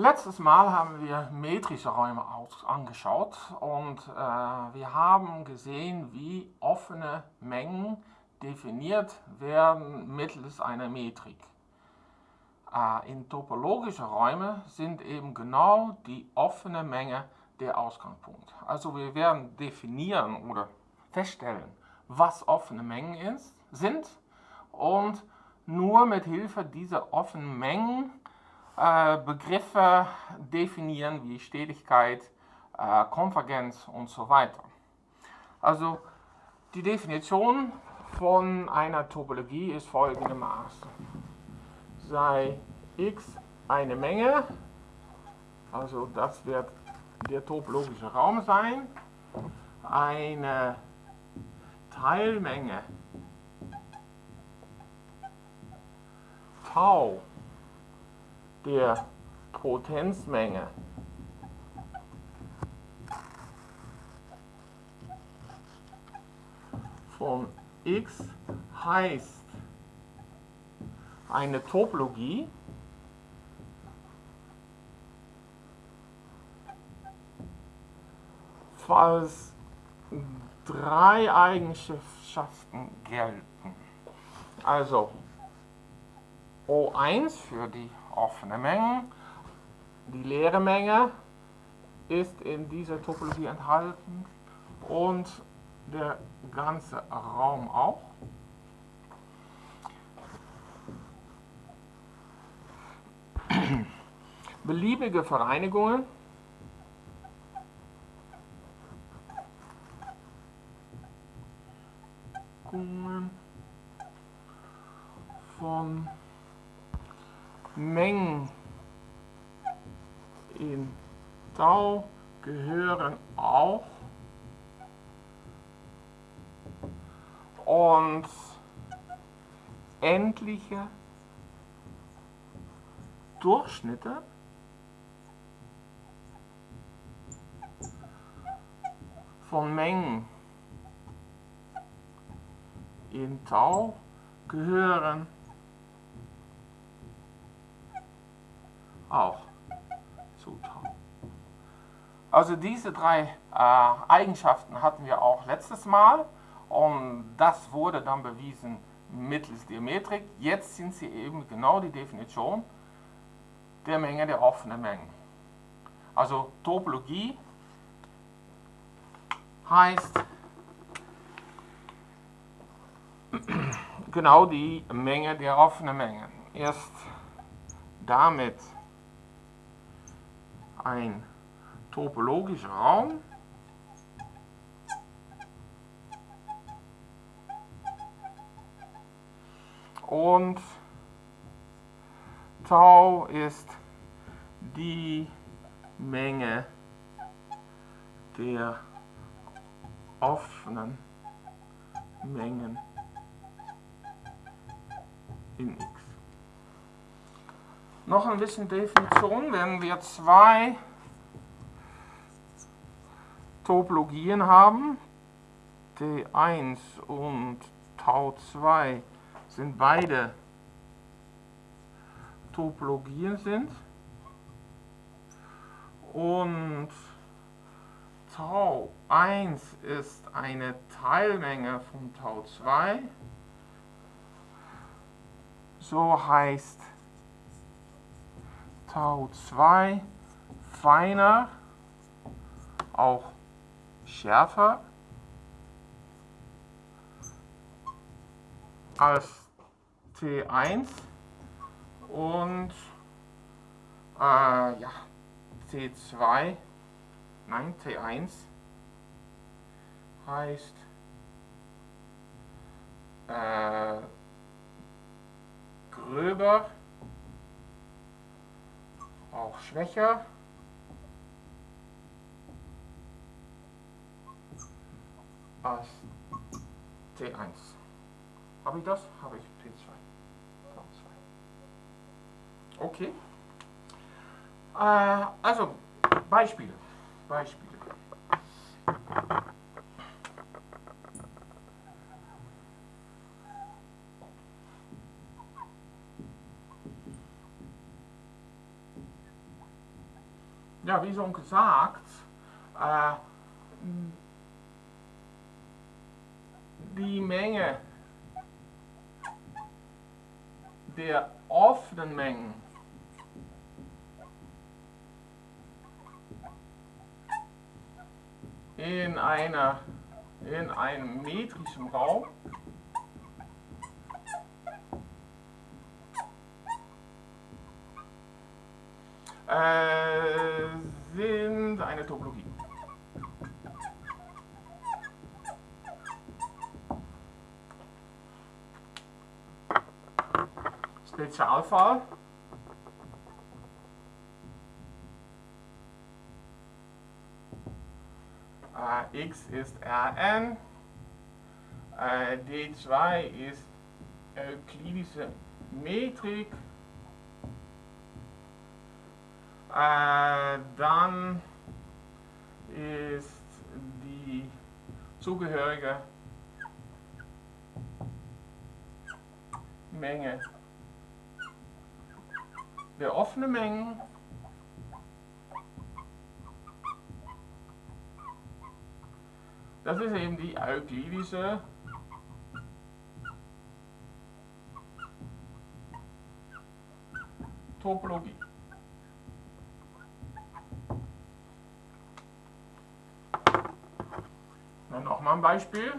Letztes Mal haben wir metrische Räume angeschaut und äh, wir haben gesehen, wie offene Mengen definiert werden mittels einer Metrik. Äh, in topologische Räume sind eben genau die offene Menge der Ausgangspunkt. Also wir werden definieren oder feststellen, was offene Mengen ist, sind und nur mit Hilfe dieser offenen Mengen Begriffe definieren wie Stetigkeit, äh, Konvergenz und so weiter. Also die Definition von einer Topologie ist folgendermaßen. Sei x eine Menge, also das wird der topologische Raum sein, eine Teilmenge Tau der Potenzmenge von x heißt eine Topologie, falls drei Eigenschaften gelten. Also O1 für die offene Menge, die leere Menge ist in dieser Topologie enthalten und der ganze Raum auch. Beliebige Vereinigungen von Mengen in Tau gehören auch. Und endliche Durchschnitte von Mengen in Tau gehören auch zu Tau. Also diese drei äh, Eigenschaften hatten wir auch letztes Mal und das wurde dann bewiesen mittels der Metrik. Jetzt sind sie eben genau die Definition der Menge der offenen Mengen. Also Topologie heißt genau die Menge der offenen Mengen. Erst damit ein topologischer Raum und Tau ist die Menge der offenen Mengen in x. Noch ein bisschen Definition, wenn wir zwei Topologien haben, T1 und Tau 2 sind beide Topologien sind. Und Tau 1 ist eine Teilmenge von Tau 2, so heißt Tau 2 feiner, auch schärfer. Als T1 und äh, ja, T2, nein, T1 heißt äh, gröber, auch schwächer. als T1. Habe ich das? Habe ich T2. Okay. Äh, also, Beispiele. Beispiele. Ja, wie schon gesagt, äh, die Menge der offenen Mengen in, einer, in einem metrischen Raum äh, sind eine Topologie. Spezialfall. Äh, x ist Rn, äh, D2 ist euklidische Metrik, äh, dann ist die zugehörige Menge der offenen Mengen Das ist eben die euklidische Topologie. Dann nochmal ein Beispiel.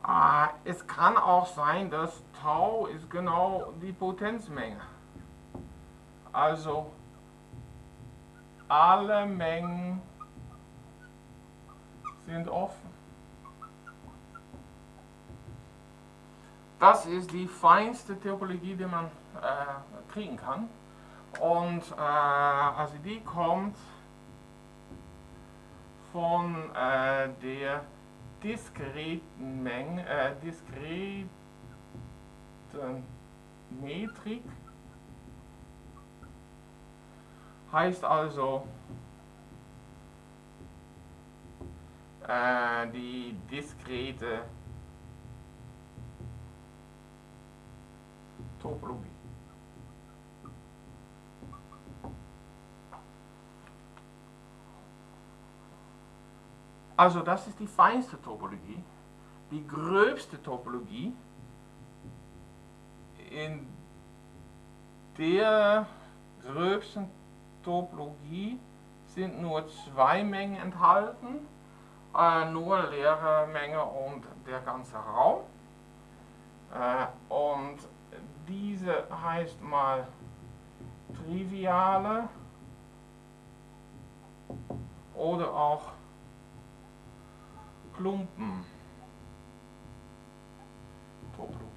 Ah, es kann auch sein, dass Tau ist genau die Potenzmenge. Also alle Mengen sind offen. Das ist die feinste Topologie, die man äh, kriegen kann. Und äh, also die kommt von äh, der diskreten Menge, äh, diskreten Metrik. Heißt also, äh, die diskrete Topologie. Also das ist die feinste Topologie. Die gröbste Topologie, in der gröbsten Topologie sind nur zwei Mengen enthalten äh, nur leere Menge und der ganze Raum. Äh, und diese heißt mal triviale oder auch Klumpen. Topologie.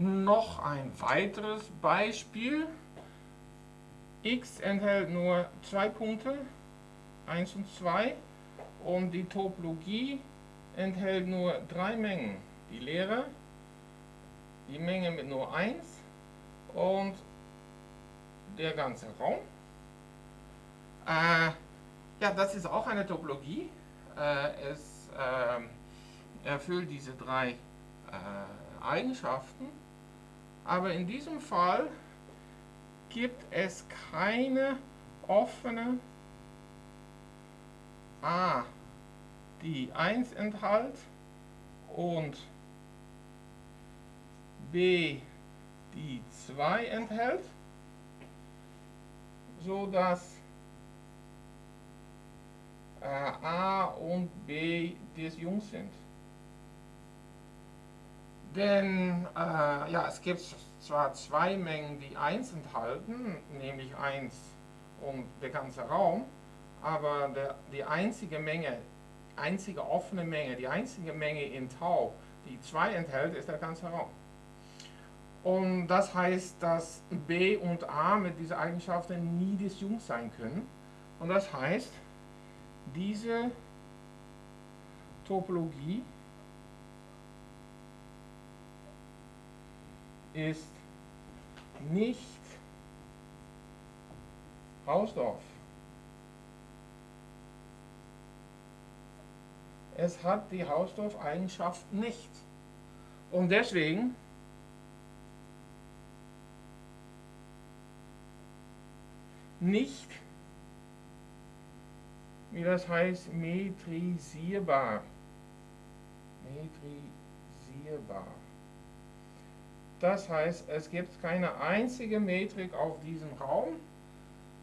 noch ein weiteres Beispiel. x enthält nur zwei Punkte, 1 und 2, und die Topologie enthält nur drei Mengen. Die leere, die Menge mit nur 1 und der ganze Raum. Äh, ja, das ist auch eine Topologie. Äh, es äh, erfüllt diese drei äh, Eigenschaften. Aber in diesem Fall gibt es keine offene A, die 1 enthält und B, die 2 enthält, so dass äh, A und B disjunkt sind. Denn äh, ja, es gibt zwar zwei Mengen, die 1 enthalten, nämlich 1 und der ganze Raum, aber der, die einzige Menge, einzige offene Menge, die einzige Menge in Tau, die 2 enthält, ist der ganze Raum. Und das heißt, dass B und A mit dieser Eigenschaften nie disjunkt sein können. Und das heißt, diese Topologie ist nicht Hausdorf. es hat die Hausdorff-Eigenschaft nicht. Und deswegen nicht, wie das heißt, metrisierbar. Metrisierbar. Das heißt, es gibt keine einzige Metrik auf diesem Raum,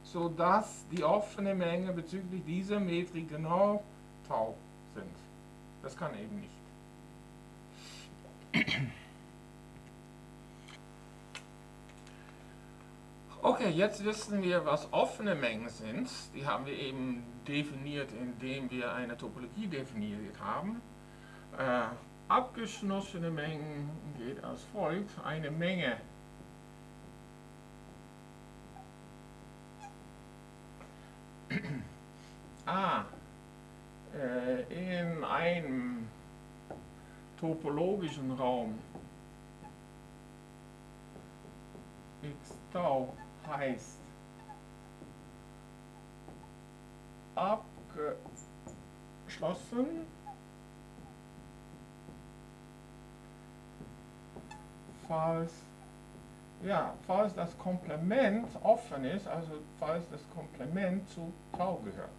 sodass die offene Menge bezüglich dieser Metrik genau tau sind. Das kann eben nicht. Okay, jetzt wissen wir, was offene Mengen sind. Die haben wir eben definiert, indem wir eine Topologie definiert haben. Äh, abgeschlossene Mengen geht als folgt. Eine Menge A äh, in einem topologischen Raum x tau heißt abgeschlossen falls ja, falls das Komplement offen ist, also falls das Komplement zu Tau gehört.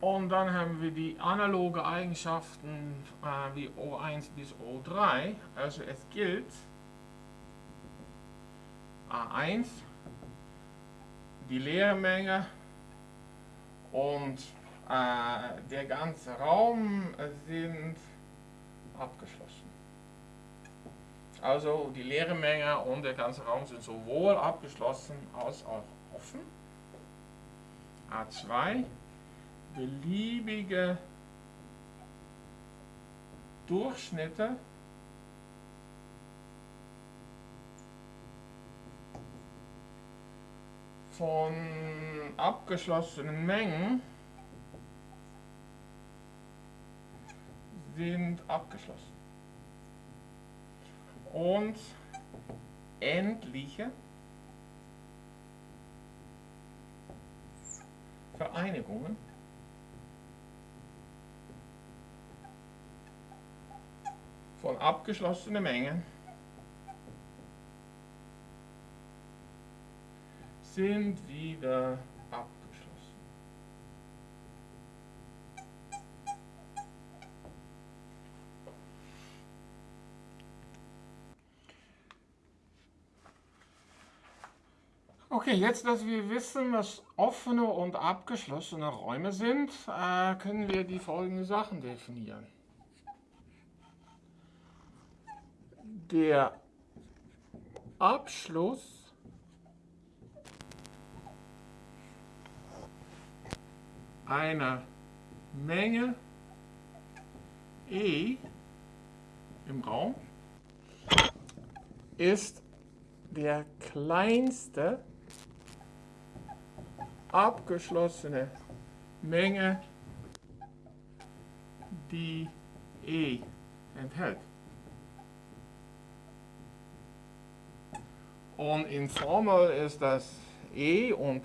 Und dann haben wir die analoge Eigenschaften äh, wie O1 bis O3. Also es gilt A1, die Leermenge und äh, der ganze Raum sind abgeschlossen. Also die leere Menge und der ganze Raum sind sowohl abgeschlossen als auch offen. A2 beliebige Durchschnitte von abgeschlossenen Mengen sind abgeschlossen. Und endliche Vereinigungen von abgeschlossenen Mengen sind wieder abgeschlossen. Okay, jetzt, dass wir wissen, was offene und abgeschlossene Räume sind, äh, können wir die folgenden Sachen definieren. der Abschluss einer Menge E im Raum ist der kleinste abgeschlossene Menge, die E enthält. Und in Formel ist das E und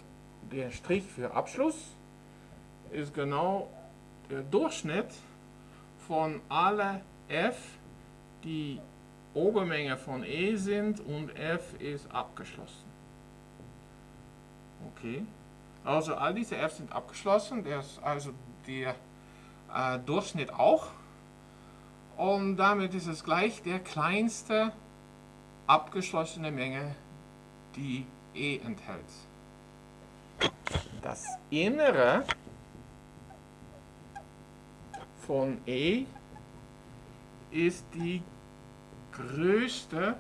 der Strich für Abschluss ist genau der Durchschnitt von alle F, die Obermenge von E sind und F ist abgeschlossen. Okay, also all diese F sind abgeschlossen, das ist also der äh, Durchschnitt auch. Und damit ist es gleich der kleinste abgeschlossene Menge, die E enthält. Das Innere von E ist die größte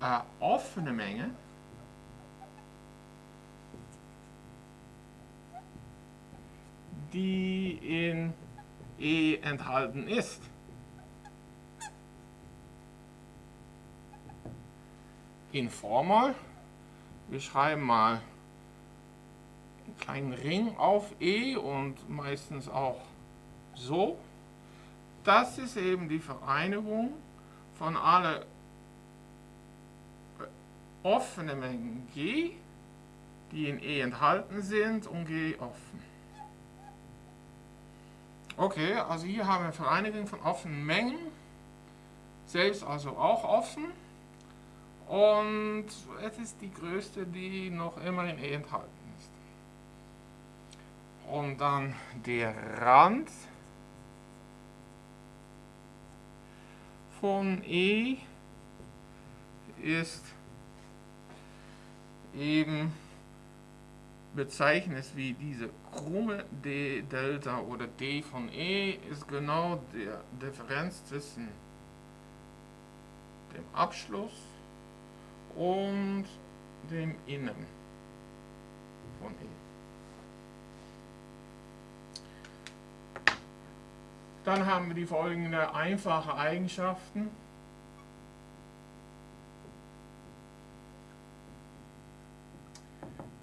äh, offene Menge, die in E enthalten ist. informal. Wir schreiben mal kleinen Ring auf E und meistens auch so. Das ist eben die Vereinigung von alle offenen Mengen G die in E enthalten sind und G offen. Okay, also hier haben wir Vereinigung von offenen Mengen, selbst also auch offen. Und es ist die größte, die noch immer in E enthalten. Und dann der Rand von E ist eben bezeichnet wie diese krumme d Delta oder d von E ist genau der Differenz zwischen dem Abschluss und dem Innen von E. Dann haben wir die folgenden einfache Eigenschaften.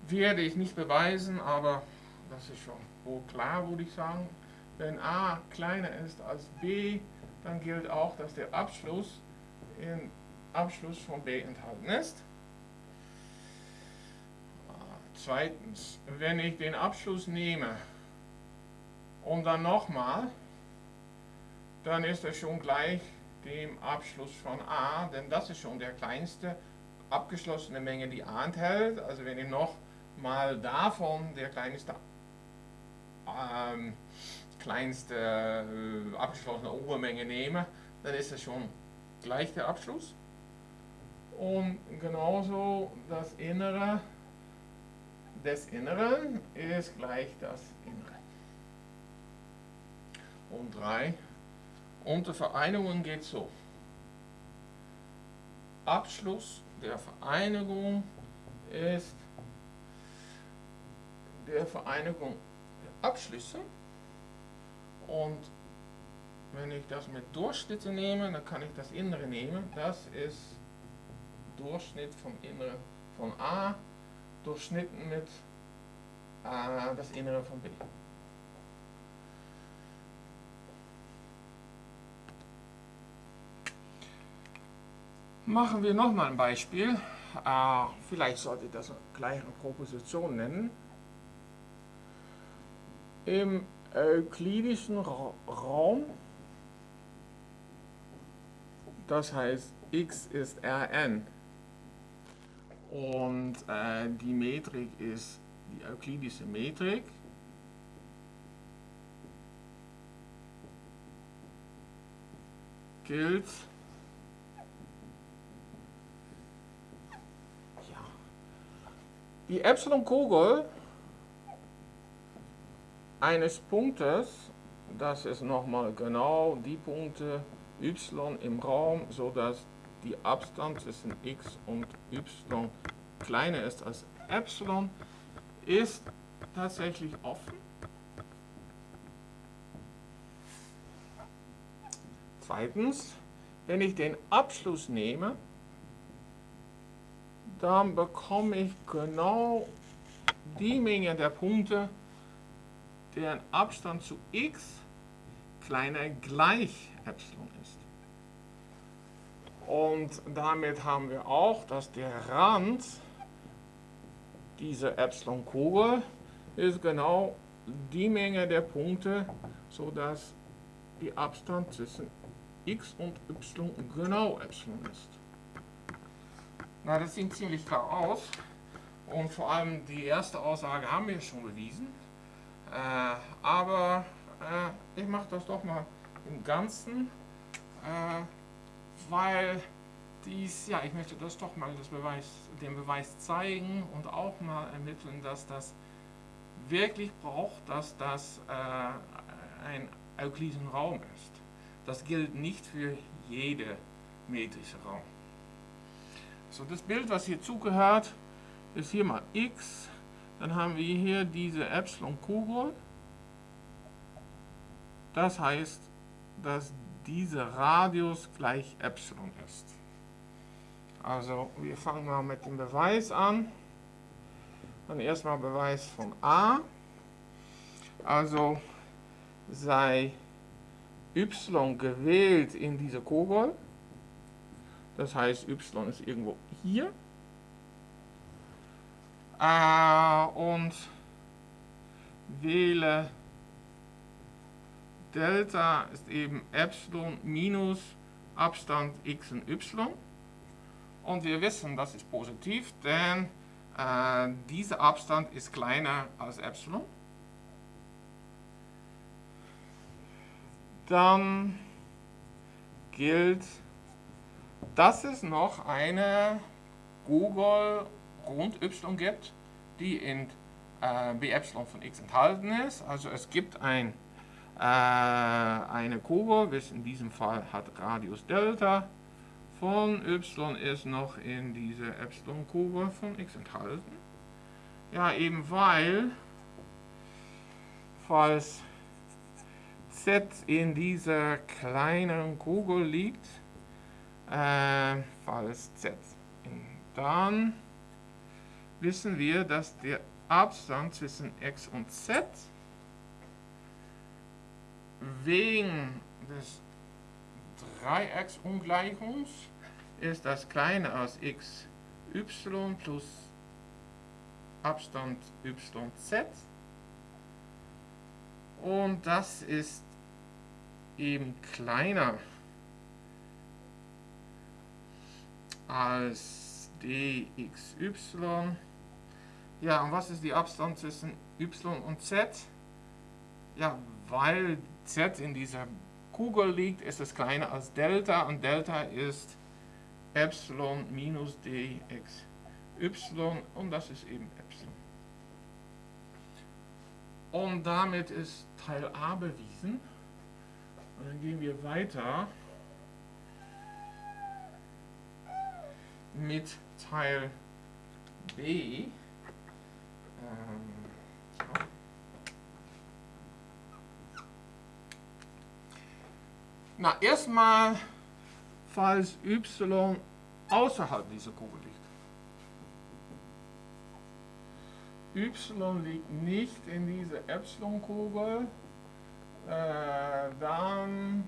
Werde ich nicht beweisen, aber das ist schon wohl klar, würde ich sagen. Wenn a kleiner ist als b, dann gilt auch, dass der Abschluss im Abschluss von b enthalten ist. Zweitens, wenn ich den Abschluss nehme und dann nochmal, dann ist er schon gleich dem Abschluss von A, denn das ist schon der kleinste abgeschlossene Menge, die A enthält. Also wenn ich noch mal davon der kleinste, ähm, kleinste äh, abgeschlossene Obermenge nehme, dann ist das schon gleich der Abschluss. Und genauso das Innere des Inneren ist gleich das Innere. Und 3. Unter Vereinigungen geht so. Abschluss der Vereinigung ist der Vereinigung der Abschlüsse. Und wenn ich das mit Durchschnitte nehme, dann kann ich das Innere nehmen. Das ist Durchschnitt vom Inneren von A durchschnitten mit äh, das Innere von B. Machen wir nochmal ein Beispiel. Äh, vielleicht sollte ich das gleich eine Proposition nennen. Im euklidischen Ra Raum, das heißt x ist Rn, und äh, die Metrik ist die euklidische Metrik. Gilt die Epsilon-Kugel eines Punktes, das ist nochmal genau die Punkte y im Raum, so dass die Abstand zwischen x und y kleiner ist als Epsilon, ist tatsächlich offen. Zweitens, wenn ich den Abschluss nehme, dann bekomme ich genau die Menge der Punkte, deren Abstand zu x kleiner gleich Epsilon ist. Und damit haben wir auch, dass der Rand dieser Epsilon-Kugel ist genau die Menge der Punkte, sodass die Abstand zwischen x und y genau Epsilon ist. Na, das sieht ziemlich klar aus. Und vor allem die erste Aussage haben wir schon bewiesen. Äh, aber äh, ich mache das doch mal im Ganzen, äh, weil dies, ja, ich möchte das doch mal das Beweis, den Beweis zeigen und auch mal ermitteln, dass das wirklich braucht, dass das äh, ein euklidischen Raum ist. Das gilt nicht für jede metrische Raum. So, das Bild, was hier zugehört, ist hier mal x. Dann haben wir hier diese Epsilon-Kugel. Das heißt, dass dieser Radius gleich Epsilon ist. Also, wir fangen mal mit dem Beweis an. Dann erstmal Beweis von A. Also, sei y gewählt in diese Kugel. Das heißt, y ist irgendwo hier. äh, und wähle Delta ist eben Epsilon minus Abstand x und y. Und wir wissen, das ist positiv, denn äh, dieser Abstand ist kleiner als Epsilon. Dann gilt, dass es noch eine Google rund y gibt, die in äh, b Epsilon von x enthalten ist. Also es gibt ein, äh, eine Kurve, was in diesem Fall hat Radius Delta von y ist noch in dieser Epsilon-Kurve von x enthalten. Ja, eben weil, falls z in dieser kleinen Kugel liegt, äh, falls z. Dann wissen wir, dass der Abstand zwischen x und z wegen des Dreiecksungleichungs ist das kleiner als x y plus Abstand yz und das ist eben kleiner als dxy. Ja, und was ist die Abstand zwischen y und z? Ja, weil z in dieser Kugel liegt, ist es kleiner als Delta und Delta ist Epsilon minus dxy und das ist eben Epsilon. Und damit ist Teil A bewiesen. Und dann gehen wir weiter mit Teil B. Ähm, so. Na, erstmal, falls y außerhalb dieser Kugel liegt. y liegt nicht in dieser Epsilon-Kugel, äh, dann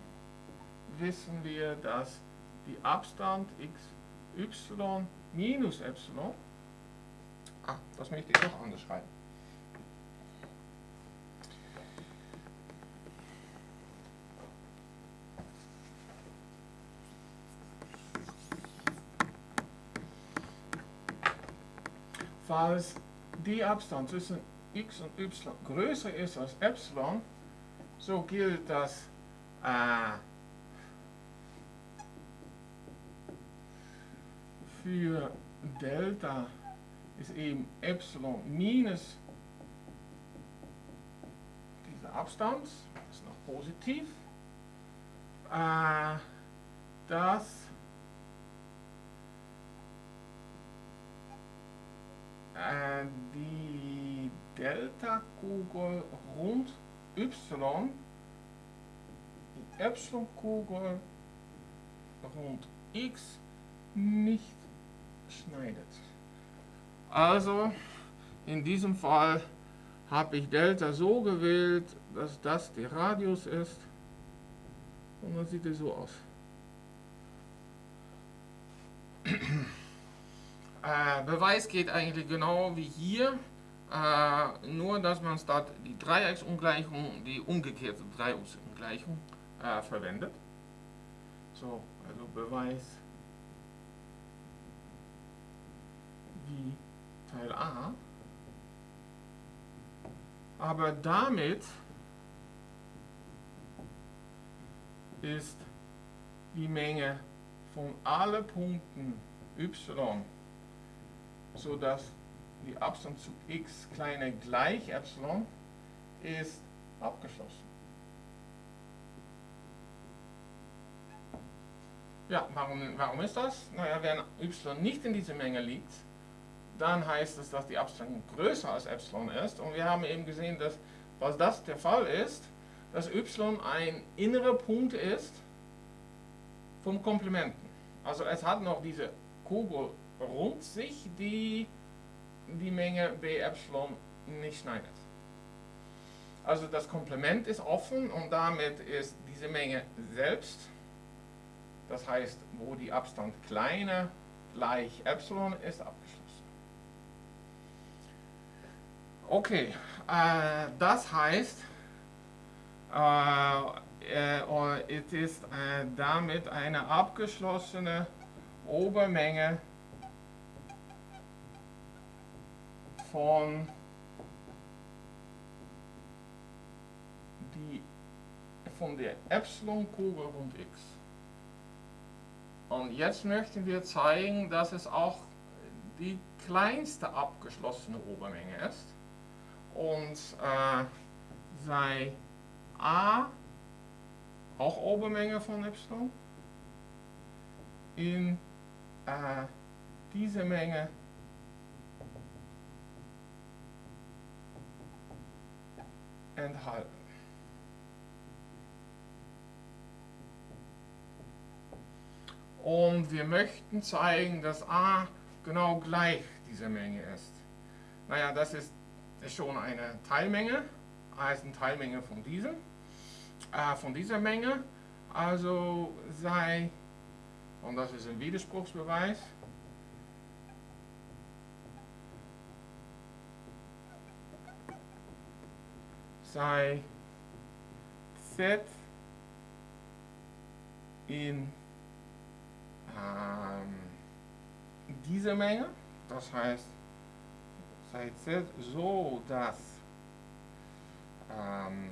wissen wir, dass die Abstand xy minus Epsilon, ah, das möchte ich noch anders schreiben. Falls die Abstand zwischen x und y größer ist als Epsilon, so gilt das äh, für Delta ist eben Epsilon minus dieser Abstand, das ist noch positiv, äh, dass äh, die Delta-Kugel rund y, die Epsilon-Kugel rund x nicht schneidet. Also in diesem Fall habe ich Delta so gewählt, dass das der Radius ist und dann sieht es so aus. äh, Beweis geht eigentlich genau wie hier, äh, nur dass man statt die Dreiecksungleichung die umgekehrte Dreiecksungleichung äh, verwendet. So, also Beweis wie Teil A. Aber damit ist die Menge von allen Punkten y, sodass die Abstand zu x kleiner gleich Epsilon ist abgeschlossen. Ja, warum, warum ist das? Naja, wenn y nicht in dieser Menge liegt, dann heißt es, dass die Abstand größer als Epsilon ist. Und wir haben eben gesehen, dass, was das der Fall ist, dass y ein innerer Punkt ist vom Komplementen. Also es hat noch diese Kugel rund sich, die die Menge b Epsilon nicht schneidet. Also das Komplement ist offen und damit ist diese Menge selbst, das heißt, wo die Abstand kleiner gleich Epsilon ist, abgeschlossen. Okay, äh, das heißt, äh, äh, es ist äh, damit eine abgeschlossene Obermenge von die von der Epsilon-Kugel rund x. Und jetzt möchten wir zeigen, dass es auch die kleinste abgeschlossene Obermenge ist. Und äh, sei a auch Obermenge von Epsilon in äh, diese Menge enthalten. Und wir möchten zeigen, dass a genau gleich dieser Menge ist. Naja, das ist, ist schon eine Teilmenge. a ist eine Teilmenge von diesem, äh, von dieser Menge. Also sei, und das ist ein Widerspruchsbeweis, sei z in ähm, diese Menge, das heißt, sei z so, dass ähm,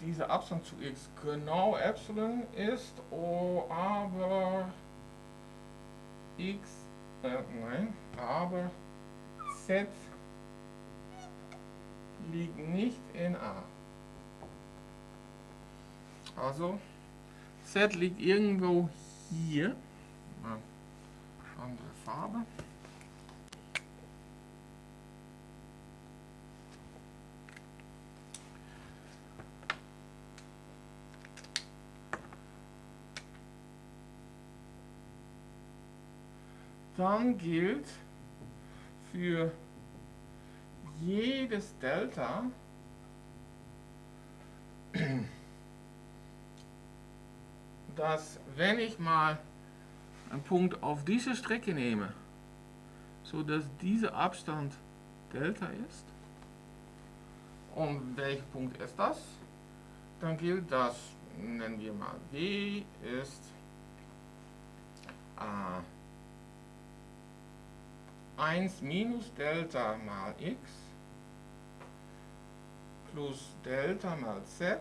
dieser Abstand zu x genau Epsilon ist, oh, aber x, äh, nein, aber z liegt nicht in A. Also Z liegt irgendwo hier. Andere Farbe. Dann gilt für jedes Delta dass wenn ich mal einen Punkt auf diese Strecke nehme, so dass dieser Abstand Delta ist, und welcher Punkt ist das? Dann gilt das, nennen wir mal W ist äh, 1 minus Delta mal x plus Delta mal z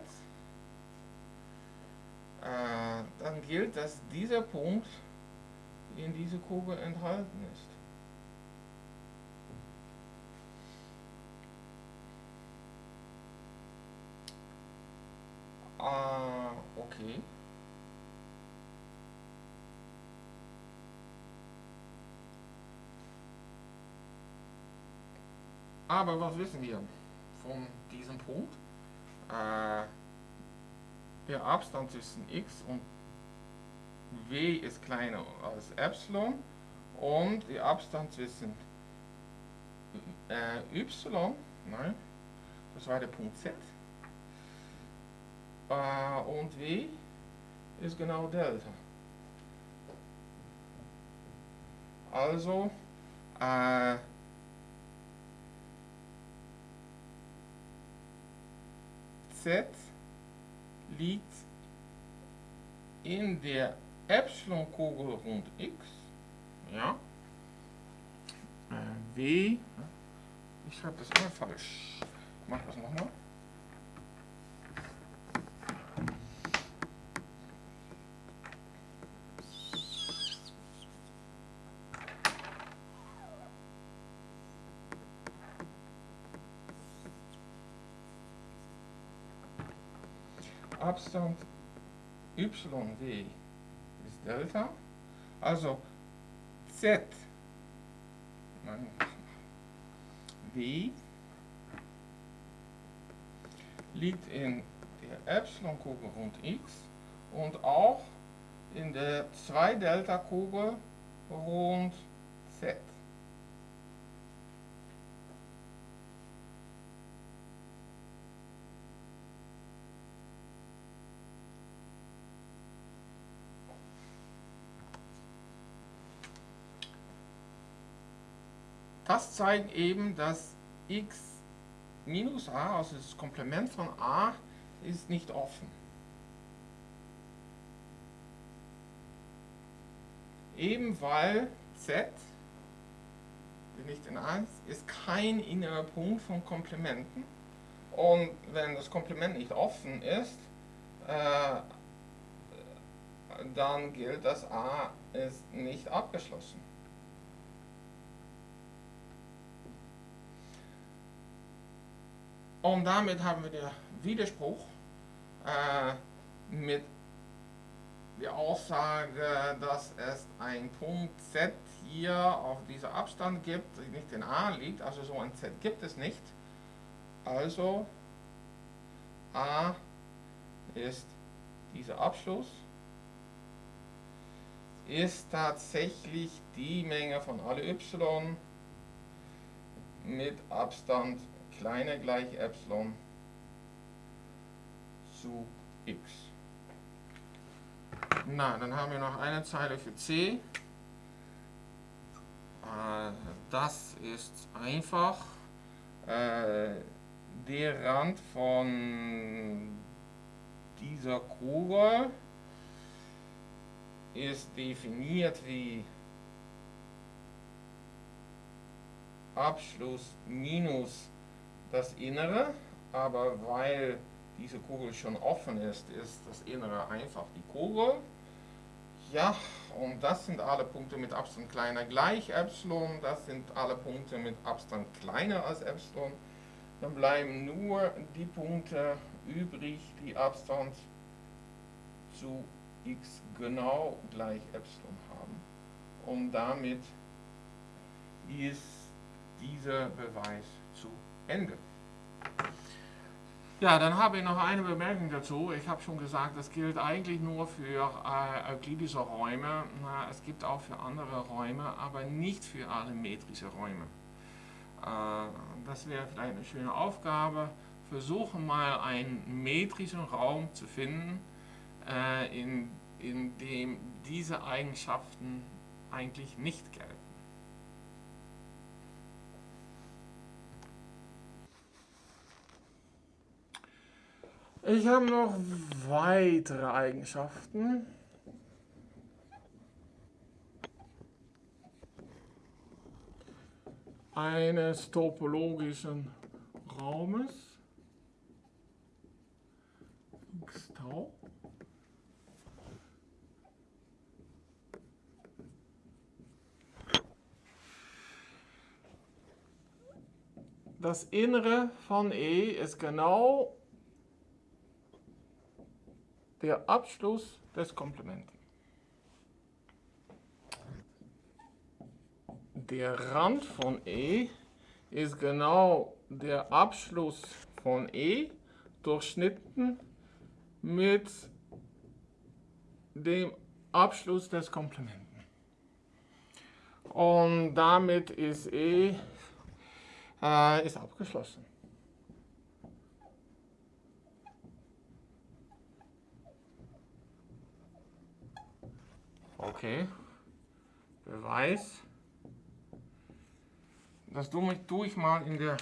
äh, dann gilt, dass dieser Punkt in diese Kugel enthalten ist. Ah, okay. Aber was wissen wir von diesem Punkt? Äh, der Abstand zwischen x und w ist kleiner als Epsilon und der Abstand zwischen äh, y, nein, das war der Punkt z, äh, und w ist genau Delta. Also, äh, z liegt in der Epsilon-Kugel rund x. Ja. Äh, w. Ich schreibe das immer falsch. Ich mache das nochmal. Abstand YW Delta. Also Z W liegt in der Epsilon-Kugel rund x und auch in der 2-Delta-Kugel rund Das zeigt eben, dass x minus a, also das Komplement von a, ist nicht offen. Eben weil z, nicht in a ist, ist kein innerer Punkt von Komplementen. Und wenn das Komplement nicht offen ist, äh, dann gilt, dass a ist nicht abgeschlossen. Und damit haben wir den Widerspruch äh, mit der Aussage, dass es ein Punkt Z hier auf dieser Abstand gibt, die nicht in A liegt, also so ein Z gibt es nicht. Also A ist dieser Abschluss, ist tatsächlich die Menge von alle y mit Abstand kleiner gleich Epsilon zu x. Na, dann haben wir noch eine Zeile für c. Äh, das ist einfach äh, der Rand von dieser Kugel ist definiert wie Abschluss minus das Innere, aber weil diese Kugel schon offen ist, ist das Innere einfach die Kugel. Ja, und das sind alle Punkte mit Abstand kleiner gleich Epsilon, das sind alle Punkte mit Abstand kleiner als Epsilon. Dann bleiben nur die Punkte übrig, die Abstand zu x genau gleich Epsilon haben. Und damit ist dieser Beweis Ende. Ja, dann habe ich noch eine Bemerkung dazu. Ich habe schon gesagt, das gilt eigentlich nur für äh, euklidische Räume. Na, es gibt auch für andere Räume, aber nicht für alle metrische Räume. Äh, das wäre vielleicht eine schöne Aufgabe. Versuche mal einen metrischen Raum zu finden, äh, in, in dem diese Eigenschaften eigentlich nicht gelten. Ich habe noch weitere Eigenschaften. eines topologischen Raumes. X-Tau. Das Innere von E ist genau der Abschluss des Komplementen. Der Rand von E ist genau der Abschluss von E durchschnitten mit dem Abschluss des Komplementen. Und damit ist E äh, ist abgeschlossen. Okay. Beweis. Das tue ich mal in der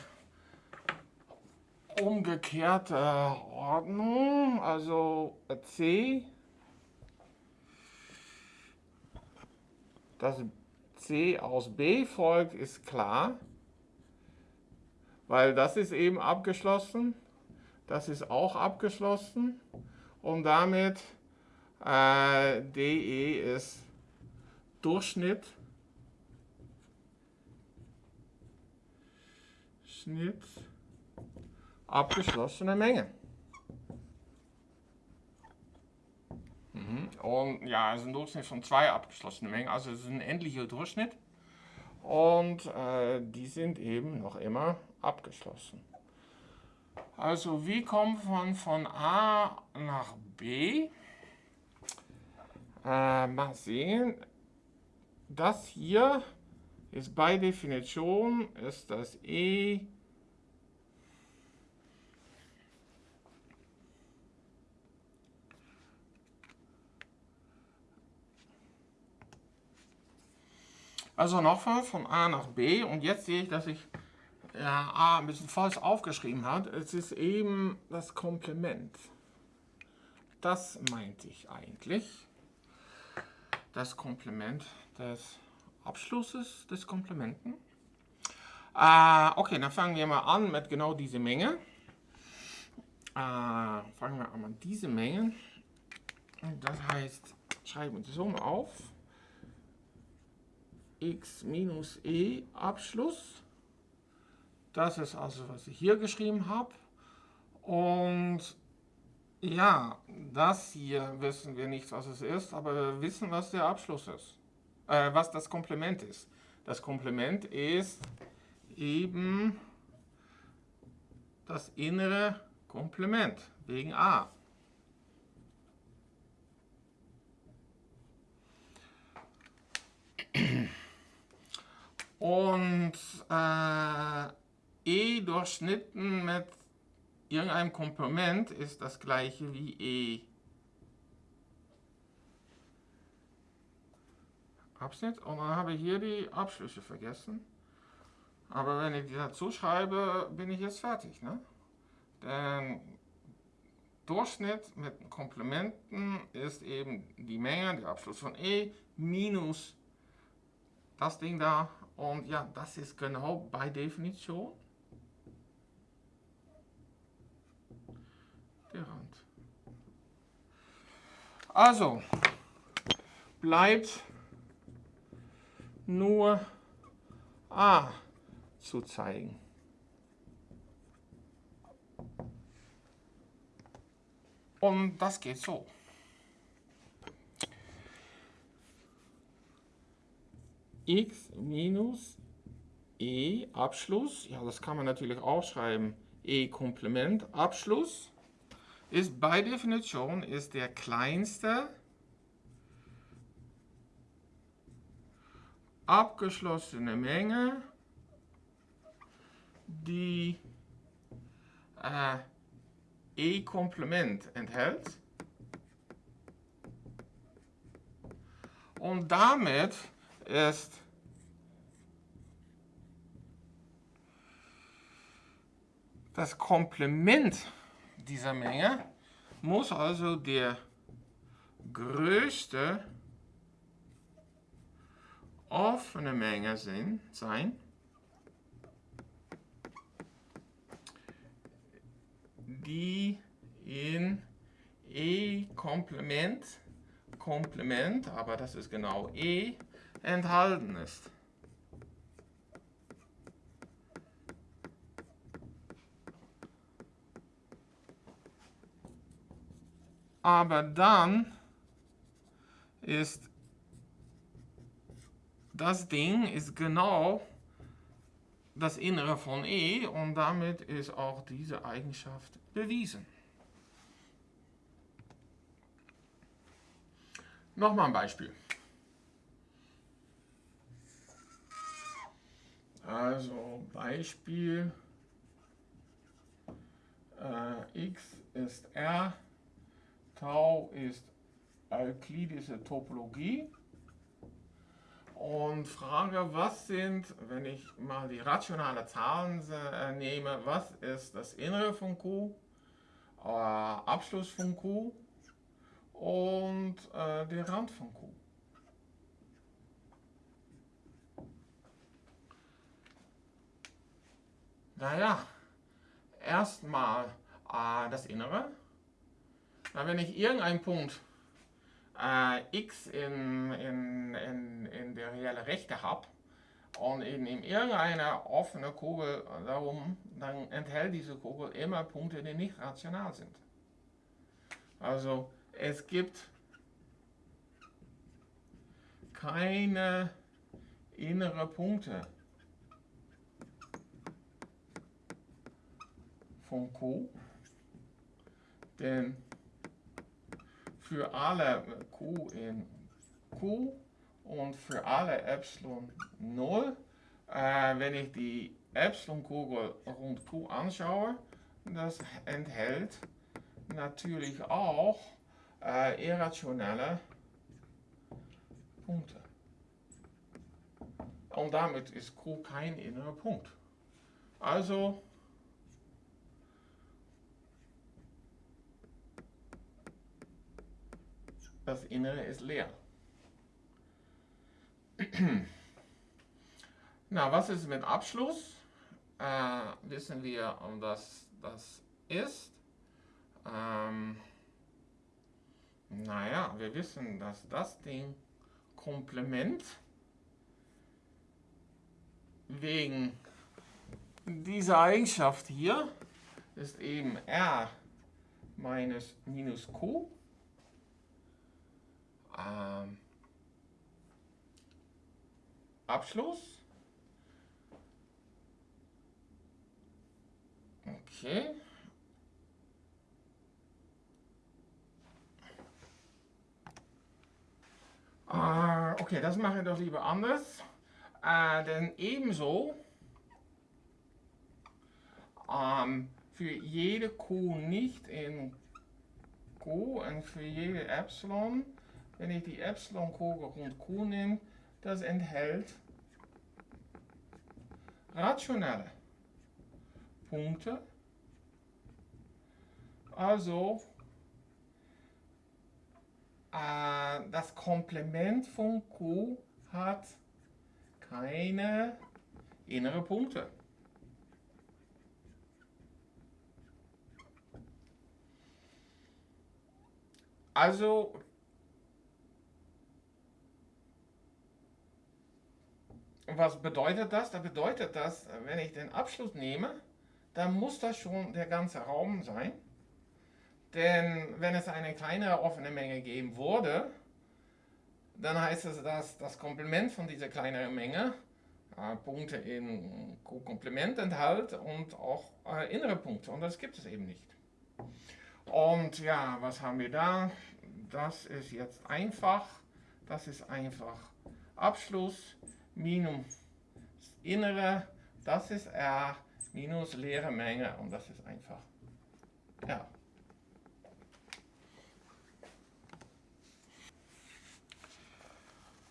umgekehrte Ordnung. Also C. Dass C aus B folgt, ist klar. Weil das ist eben abgeschlossen. Das ist auch abgeschlossen. Und damit äh, DE ist Durchschnitt. Schnitt abgeschlossene Menge. Mhm. Und ja, es ist ein Durchschnitt von zwei abgeschlossenen Mengen, also es ist ein endlicher Durchschnitt. Und äh, die sind eben noch immer abgeschlossen. Also wie kommt man von A nach B? Äh, mal sehen. Das hier ist bei Definition ist das E Also nochmal von A nach B und jetzt sehe ich, dass ich ja, A ein bisschen falsch aufgeschrieben habe. Es ist eben das Komplement. Das meinte ich eigentlich. Das Komplement des Abschlusses des Komplementen. Äh, okay, dann fangen wir mal an mit genau dieser Menge. Äh, fangen wir an mit dieser Menge. Das heißt, schreiben wir Summe auf x minus e Abschluss. Das ist also, was ich hier geschrieben habe. Und ja, das hier wissen wir nicht, was es ist, aber wir wissen, was der Abschluss ist. Äh, was das Komplement ist. Das Komplement ist eben das innere Komplement wegen a. und äh, e durchschnitten mit irgendeinem Komplement ist das gleiche wie e. Abschnitt und dann habe ich hier die Abschlüsse vergessen. Aber wenn ich die dazu schreibe, bin ich jetzt fertig. Ne? Denn Durchschnitt mit Komplementen ist eben die Menge, der Abschluss von E, minus das Ding da und ja, das ist genau bei Definition der Rand. Also, bleibt nur A zu zeigen. Und das geht so. x minus e Abschluss, ja das kann man natürlich auch schreiben, e Komplement Abschluss, ist bei Definition ist der kleinste abgeschlossene Menge, die äh, e Komplement enthält. Und damit ist das Komplement dieser Menge muss also der größte offene Menge sein, die in E-Komplement, Komplement, aber das ist genau E, enthalten ist. Aber dann ist das Ding ist genau das Innere von E und damit ist auch diese Eigenschaft bewiesen. Nochmal ein Beispiel. Also Beispiel äh, x ist R, Tau ist euklidische Topologie. Und Frage, was sind, wenn ich mal die rationale Zahlen äh, nehme, was ist das Innere von Q, äh, Abschluss von Q und äh, der Rand von Q. Naja, erstmal äh, das Innere. Na, wenn ich irgendeinen Punkt äh, x in, in, in, in der reelle Rechte habe und in, in irgendeine offene Kugel darum, dann enthält diese Kugel immer Punkte, die nicht rational sind. Also es gibt keine innere Punkte. von Q, denn für alle Q in Q und für alle Epsilon 0, äh, wenn ich die Epsilon-Kugel rund Q anschaue, das enthält natürlich auch äh, irrationelle Punkte. und damit ist Q kein innerer Punkt. Also das Innere ist leer. Na, was ist mit Abschluss? Äh, wissen wir, was das ist. Ähm, naja, wir wissen, dass das Ding Komplement wegen dieser Eigenschaft hier ist eben R minus minus Q. Ähm, Abschluss. Okay. Uh, okay, das mache ich doch lieber anders. Uh, denn ebenso um, für jede Q nicht in Q und für jede Epsilon, wenn ich die Epsilon-Kurve rund Q nehme, das enthält rationelle Punkte. Also äh, das Komplement von Q hat keine innere Punkte. Also was bedeutet das? Das bedeutet das, wenn ich den Abschluss nehme, dann muss das schon der ganze Raum sein. Denn wenn es eine kleine offene Menge geben würde, dann heißt es, dass das Komplement von dieser kleineren Menge äh, Punkte in Komplement enthält und auch äh, innere Punkte. Und das gibt es eben nicht. Und ja, was haben wir da? Das ist jetzt einfach. Das ist einfach Abschluss minus innere, das ist R, minus leere Menge und das ist einfach R.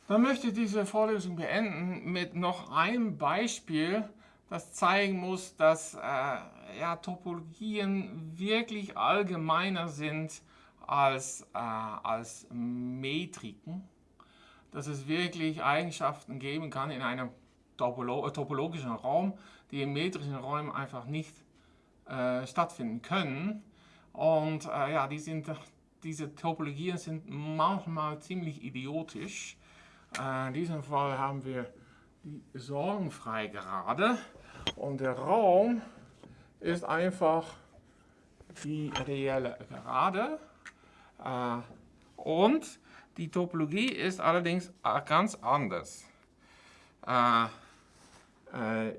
Dann möchte ich diese Vorlesung beenden mit noch einem Beispiel, das zeigen muss, dass äh, ja, Topologien wirklich allgemeiner sind als, äh, als Metriken dass es wirklich Eigenschaften geben kann in einem topolo topologischen Raum, die in metrischen Räumen einfach nicht äh, stattfinden können. Und äh, ja, die sind, diese Topologien sind manchmal ziemlich idiotisch. Äh, in diesem Fall haben wir die sorgenfrei gerade und der Raum ist einfach die reelle Gerade. Äh, und die Topologie ist allerdings ganz anders. Äh, äh,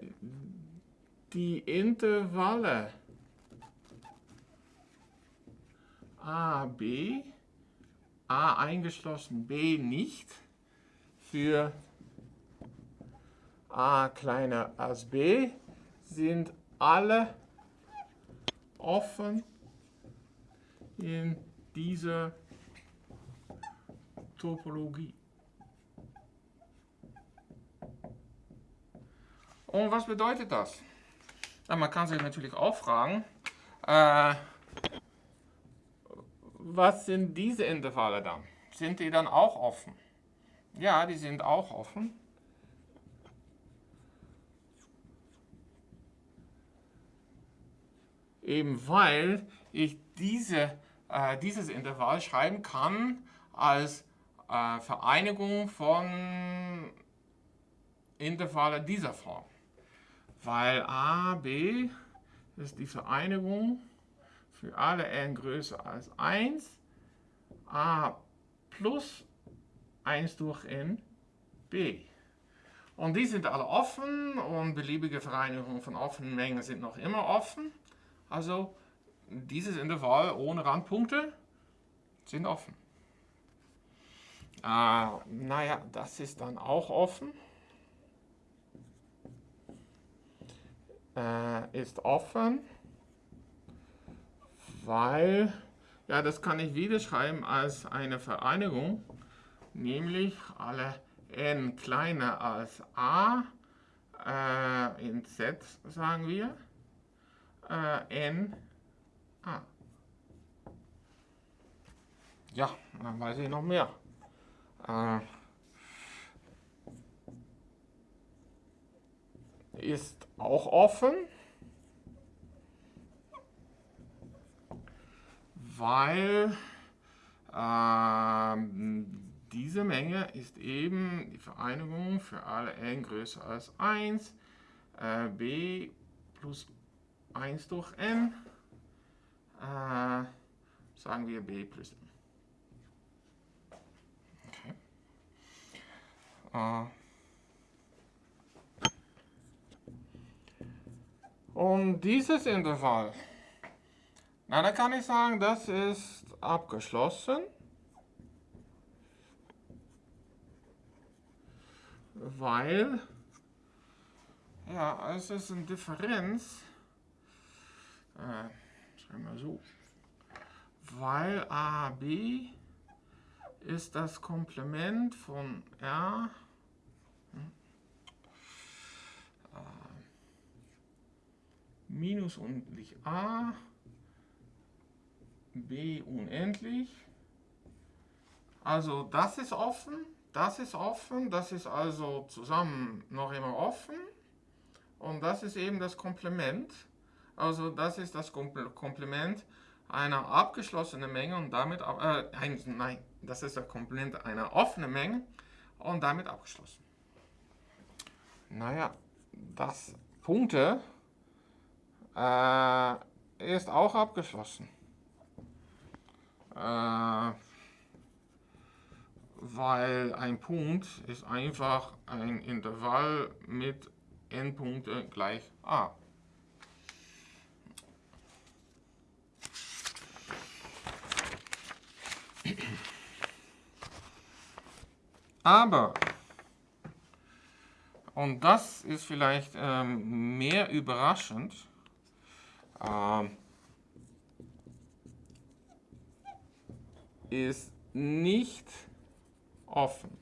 die Intervalle a, b, a eingeschlossen, b nicht, für a kleiner als b, sind alle offen in dieser Topologie. Und was bedeutet das? Ja, man kann sich natürlich auch fragen, äh, was sind diese Intervalle dann? Sind die dann auch offen? Ja, die sind auch offen. Eben weil ich diese, äh, dieses Intervall schreiben kann als äh, Vereinigung von Intervallen dieser Form. Weil a, b ist die Vereinigung für alle n größer als 1, a plus 1 durch n, b. Und die sind alle offen und beliebige Vereinigungen von offenen Mengen sind noch immer offen. Also dieses Intervall ohne Randpunkte sind offen. Äh, naja, das ist dann auch offen. Äh, ist offen, weil, ja, das kann ich wieder schreiben als eine Vereinigung, nämlich alle n kleiner als a, äh, in z sagen wir, äh, n a. Ja, dann weiß ich noch mehr. Äh, ist auch offen, weil ähm, diese Menge ist eben die Vereinigung für alle n größer als 1, äh, b plus 1 durch n, äh, sagen wir b plus n. Okay. Äh, Und dieses Intervall, na, dann kann ich sagen, das ist abgeschlossen. Weil, ja, es ist eine Differenz, äh, schreiben wir so, weil AB ist das Komplement von R minus unendlich a, b unendlich. Also das ist offen, das ist offen, das ist also zusammen noch immer offen. Und das ist eben das Komplement. Also das ist das Komplement einer abgeschlossenen Menge und damit, äh, ein, nein, das ist das Komplement einer offenen Menge und damit abgeschlossen. Naja, das Punkte äh, ist auch abgeschlossen. Äh, weil ein Punkt ist einfach ein Intervall mit n Punkte gleich a. Aber, und das ist vielleicht ähm, mehr überraschend, ähm, ist nicht offen.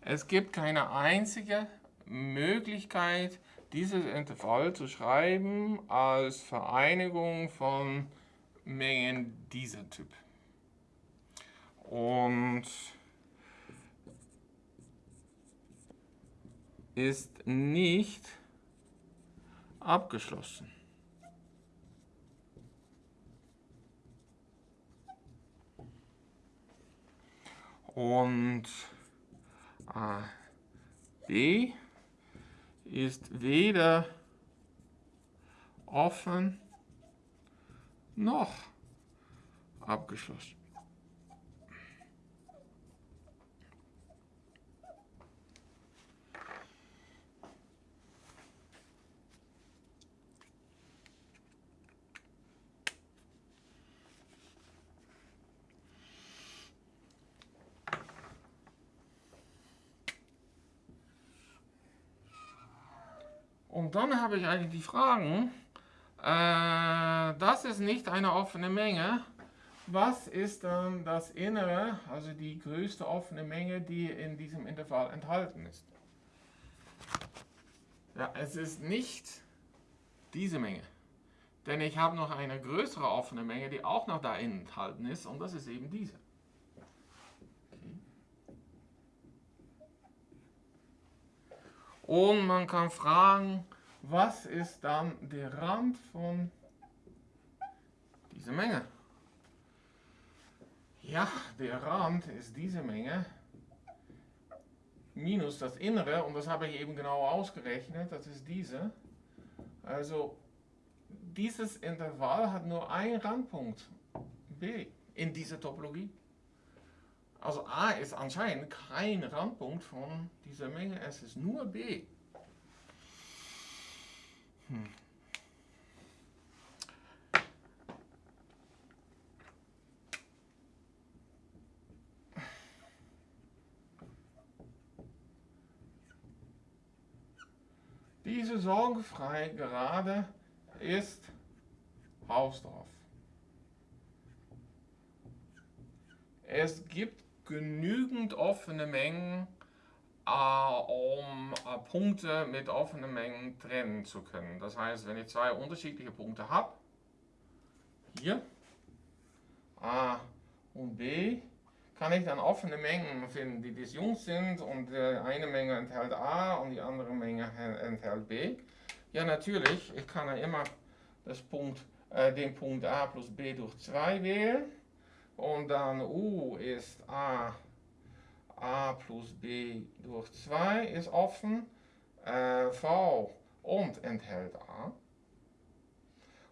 Es gibt keine einzige Möglichkeit, dieses Intervall zu schreiben als Vereinigung von Mengen dieser Typ. Und ist nicht abgeschlossen. Und äh, B ist weder offen noch abgeschlossen. Und dann habe ich eigentlich die Fragen, äh, das ist nicht eine offene Menge. Was ist dann das Innere, also die größte offene Menge, die in diesem Intervall enthalten ist? Ja, es ist nicht diese Menge. Denn ich habe noch eine größere offene Menge, die auch noch da enthalten ist, und das ist eben diese. Und man kann fragen, was ist dann der Rand von dieser Menge? Ja, der Rand ist diese Menge minus das Innere und das habe ich eben genau ausgerechnet, das ist diese. Also dieses Intervall hat nur einen Randpunkt, b, in dieser Topologie. Also a ist anscheinend kein Randpunkt von dieser Menge, es ist nur b. Hm. Diese sorgenfrei Gerade ist Hausdorff. Es gibt genügend offene Mengen, um äh, Punkte mit offenen Mengen trennen zu können. Das heißt, wenn ich zwei unterschiedliche Punkte habe, hier, A und B, kann ich dann offene Mengen finden, die disjunkt sind und die eine Menge enthält A und die andere Menge enthält B. Ja, natürlich, ich kann ja immer das Punkt, äh, den Punkt A plus B durch 2 wählen und dann U ist A, A plus B durch 2 ist offen, äh, V und enthält A.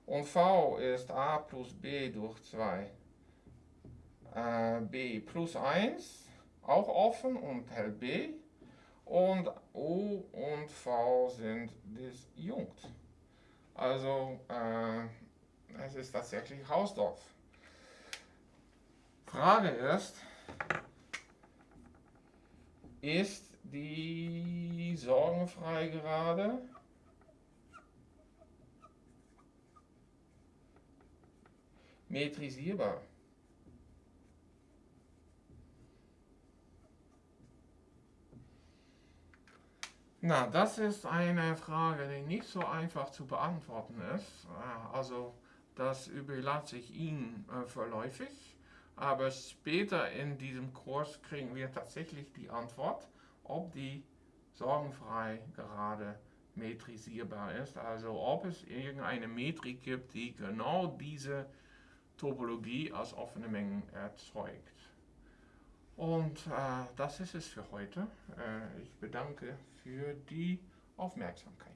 Und V ist A plus B durch 2 äh, B plus 1, auch offen und enthält B. Und U und V sind disjunkt. Also äh, es ist tatsächlich Hausdorff. Frage ist, ist die sorgenfrei gerade? metrisierbar? Na, das ist eine Frage, die nicht so einfach zu beantworten ist. Äh, also, das überlasse ich Ihnen äh, verläufig. Aber später in diesem Kurs kriegen wir tatsächlich die Antwort, ob die sorgenfrei gerade metrisierbar ist. Also ob es irgendeine Metrik gibt, die genau diese Topologie als offene Mengen erzeugt. Und äh, das ist es für heute. Äh, ich bedanke für die Aufmerksamkeit.